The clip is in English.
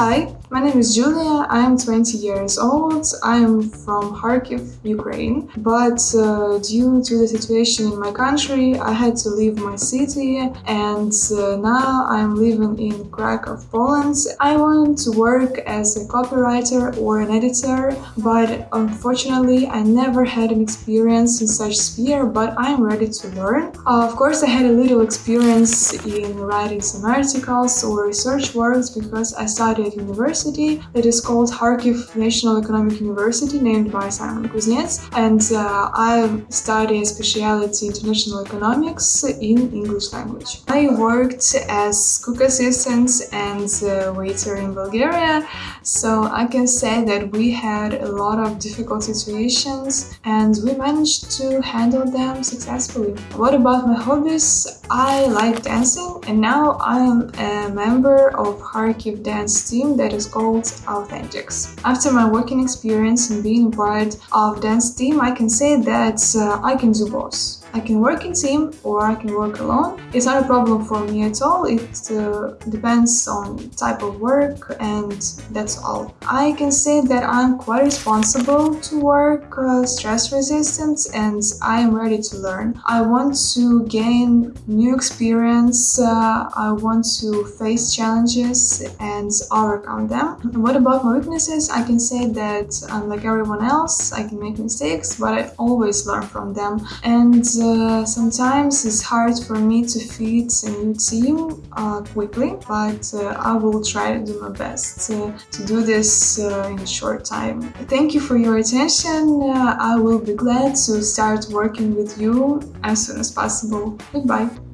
Hi, my name is Julia, I am 20 years old, I am from Kharkiv, Ukraine, but uh, due to the situation in my country, I had to leave my city and uh, now I'm living in Krakow, Poland. I wanted to work as a copywriter or an editor, but unfortunately I never had an experience in such sphere, but I am ready to learn. Uh, of course, I had a little experience in writing some articles or research works because I studied university that is called Kharkiv National Economic University named by Simon Kuznets and uh, I study specialty international economics in English language. I worked as cook assistant and uh, waiter in Bulgaria so I can say that we had a lot of difficult situations and we managed to handle them successfully. What about my hobbies? I like dancing and now I am a member of Kharkiv dance team that is called Authentics. After my working experience and being part of dance team, I can say that uh, I can do both. I can work in team or I can work alone. It's not a problem for me at all. It uh, depends on type of work and that's all. I can say that I'm quite responsible to work uh, stress resistant and I am ready to learn. I want to gain new experience. Uh, I want to face challenges and overcome them. What about my weaknesses? I can say that unlike everyone else, I can make mistakes, but I always learn from them. And uh, sometimes it's hard for me to fit a new team uh, quickly, but uh, I will try to do my best to do this uh, in a short time. Thank you for your attention. Uh, I will be glad to start working with you as soon as possible. Goodbye.